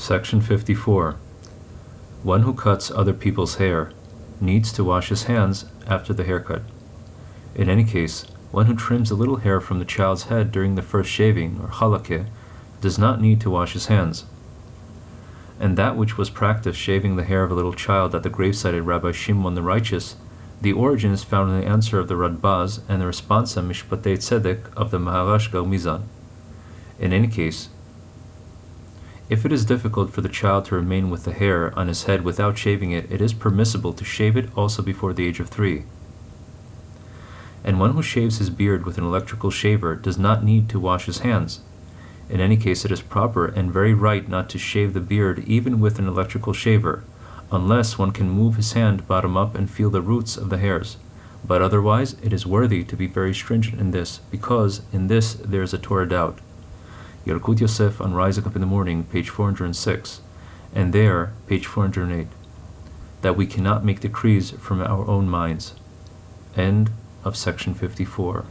Section 54. One who cuts other people's hair needs to wash his hands after the haircut. In any case, one who trims a little hair from the child's head during the first shaving, or halakeh, does not need to wash his hands. And that which was practiced shaving the hair of a little child at the gravesite of Rabbi Shimon the Righteous, the origin is found in the answer of the Radbaz and the responsa Mishpatei Tzedek of the Maharashka Mizan. In any case, if it is difficult for the child to remain with the hair on his head without shaving it, it is permissible to shave it also before the age of three. And one who shaves his beard with an electrical shaver does not need to wash his hands. In any case, it is proper and very right not to shave the beard even with an electrical shaver, unless one can move his hand bottom up and feel the roots of the hairs. But otherwise, it is worthy to be very stringent in this, because in this there is a Torah doubt. Yalkut Yosef on Rising Up in the Morning, page 406, and there, page 408, that we cannot make decrees from our own minds. End of section 54.